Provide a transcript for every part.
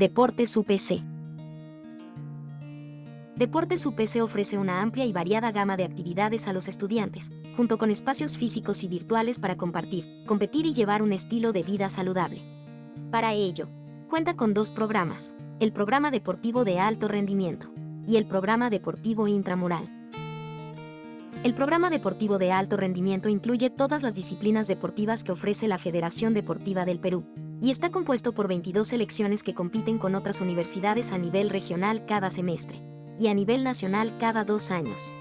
Deportes UPC. Deportes UPC ofrece una amplia y variada gama de actividades a los estudiantes, junto con espacios físicos y virtuales para compartir, competir y llevar un estilo de vida saludable. Para ello, cuenta con dos programas, el programa deportivo de alto rendimiento y el programa deportivo intramural. El programa deportivo de alto rendimiento incluye todas las disciplinas deportivas que ofrece la Federación Deportiva del Perú, y está compuesto por 22 selecciones que compiten con otras universidades a nivel regional cada semestre y a nivel nacional cada dos años.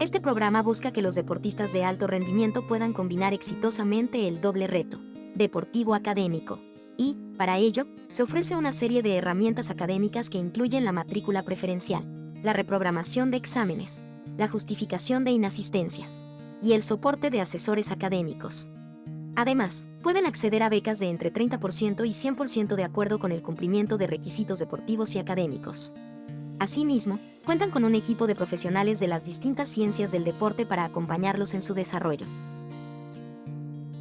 Este programa busca que los deportistas de alto rendimiento puedan combinar exitosamente el doble reto, deportivo académico, y, para ello, se ofrece una serie de herramientas académicas que incluyen la matrícula preferencial, la reprogramación de exámenes, la justificación de inasistencias y el soporte de asesores académicos. Además, pueden acceder a becas de entre 30% y 100% de acuerdo con el cumplimiento de requisitos deportivos y académicos. Asimismo, cuentan con un equipo de profesionales de las distintas ciencias del deporte para acompañarlos en su desarrollo.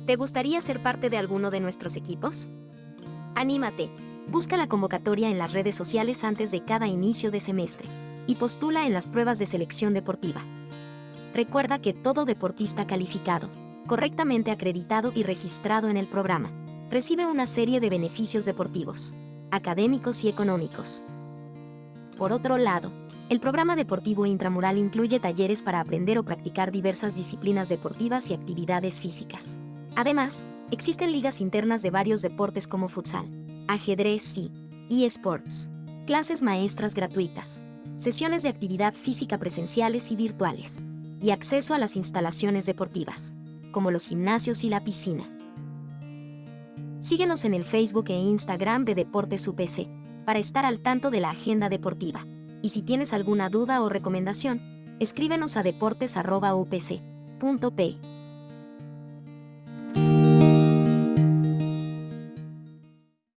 ¿Te gustaría ser parte de alguno de nuestros equipos? Anímate, busca la convocatoria en las redes sociales antes de cada inicio de semestre y postula en las pruebas de selección deportiva. Recuerda que todo deportista calificado correctamente acreditado y registrado en el programa. Recibe una serie de beneficios deportivos, académicos y económicos. Por otro lado, el programa deportivo intramural incluye talleres para aprender o practicar diversas disciplinas deportivas y actividades físicas. Además, existen ligas internas de varios deportes como futsal, ajedrez y eSports, clases maestras gratuitas, sesiones de actividad física presenciales y virtuales, y acceso a las instalaciones deportivas como los gimnasios y la piscina. Síguenos en el Facebook e Instagram de Deportes UPC para estar al tanto de la agenda deportiva. Y si tienes alguna duda o recomendación, escríbenos a deportes.upc.p.